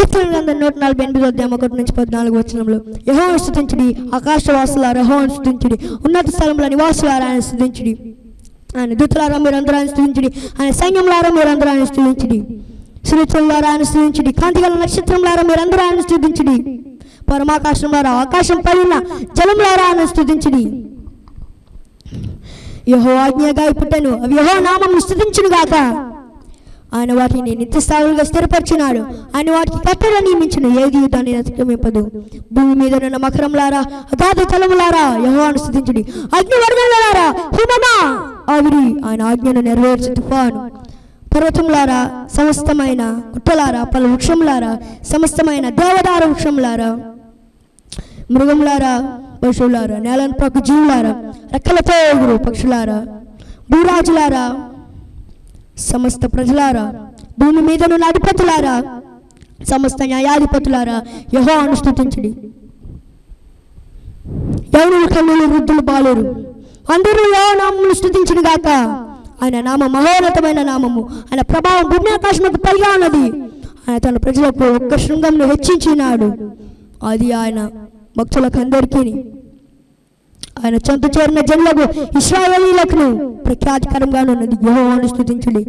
కీర్తన గ్రంథం నూట నలభై ఎనిమిది అధ్యాయం ఒకటి నుంచి పద్నాలుగు వచనంలో యహోను స్థుతించుడి ఆకాశవాసులారా యహోను స్థుతించుడి ఉన్నత స్థలంలో నివాసులారా ఆయన స్థుతించుడి ఆయన దూతలారా మీరందరూ ఆయన స్థుతించుడి ఆయన సైన్యంలారా మీరందరూ ఆయన స్థుతించుడి సునీతులారా ఆయన స్థుతించుడి కాంతిగల నక్షత్రంలారా మీరందరూ ఆయన స్థుతించుడి పరమాకాశంలారా ఆకాశం పైన జలంలారా ఆయన స్థుతించుడి యహో ఆజ్ఞగా పుట్టను అవి యహో నామం స్థుతించును గాక ఆయన వాటిని నిత్యస్థావులుగా స్థిరపరిచినాడు. ఆయన వాటికి కట్టడ నియమించిన ఏది దాన్ని అతిక్రమింపదు. భూమి మీద ఉన్న మకరంలారా అగాధ తలములారా యహోవాను స్థుతించుడి అగ్ని వర్గంలారా హిమమా? ఆవిరి ఆయన ఆజ్ఞను నెరవేర్చు తుఫాను. పర్వతములారా సమస్తమైన గుట్టలారా పలు వృక్షములారా సమస్తమైన దేవదార వృక్షములారా మృగములారా పశువులారా నేలను ప్రక జీవులారా రెక్కలతో ఎగురు పక్షులారా భూరాజులారా సమస్త ప్రజలారా భూమి మీద ఉన్న అధిపతులారా సమస్త న్యాయాధిపతులారా యహో అనుస్థుతించడి ఎవరు కన్నులు వృద్ధులు బాలేరు అందరూ యహో నామమును స్థుతించిన గాక. ఆయన నామ మహోన్నతమైన నామము. ఆయన ప్రభావం భూమి ఆకాశముకు పైగా ఉన్నది. ఆయన తన ప్రజలకు ఒక్క శృంగంను హెచ్చించినాడు. అది ఆయన భక్తులకు అందరికీ ఆయన చెంత చేరిన జన్లకు ఇస్రాయలీలకు ప్రఖ్యాతికరంగా ఉన్నది యెహోవాను స్థుతించుడి